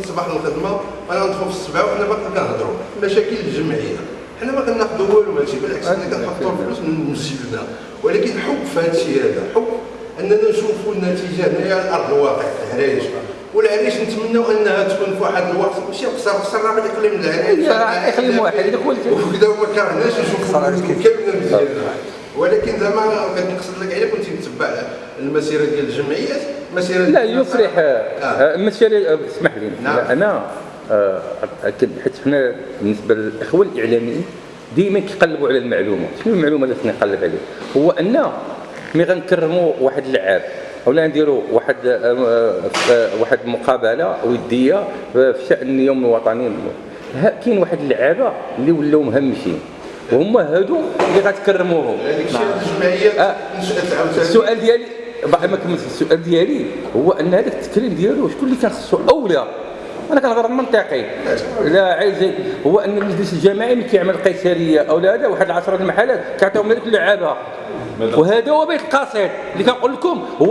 الصباح للخدمه أنا ندخل في السبعه وحنا باقي كنهضروا. مشاكل الجمعية. حنا ما كناخذوا والو ماشي بالعكس حنا كنحطوا الفلوس من مسجدنا ولكن حب في هذا الشيء هذا حب أننا نشوفوا النتيجة هنايا على ارض الواقع في العرائش والعريش نتمنوا أنها تكون في واحد الوقت ماشي قصر قصر راه الاقليم العرائش اقليم واحد. هذاك هو وكذا وما كرهناش نشوفوا كامل ولكن زعما كنقصد لك على كنت متبع المسيرة ديال الجمعيات مسيرة لا يفرح. آه. المسيرة اسمح لي. نعم. أنا آه، أكد- حيت حنا بالنسبة للإخوة الإعلاميين ديما كيقلبوا على المعلومة. شنو المعلومة اللي خصني نقلب عليها؟ هو أن ملي غنكرموا واحد اللعاب اولا نديروا واحد آه، آه، واحد مقابلة ودية في شأن اليوم الوطني كاين واحد اللعابة اللي ولاو مهمشين. وهما هادو اللي غتكرموهم الشيء الجمعيات آه. السؤال ديالي بعد ما كملت السؤال ديالي هو أن هذاك التكريم ديالو شكون اللي كان خصو أولى؟ أنا كنهضر منطقي. لا عايز هو أن المجلس الجماعي ملي كيعمل قيصرية أو لا هذا واحد 10 المحلات كيعطيهم هذيك اللعابه وهذا هو بيت القصيد اللي كنقول لكم هو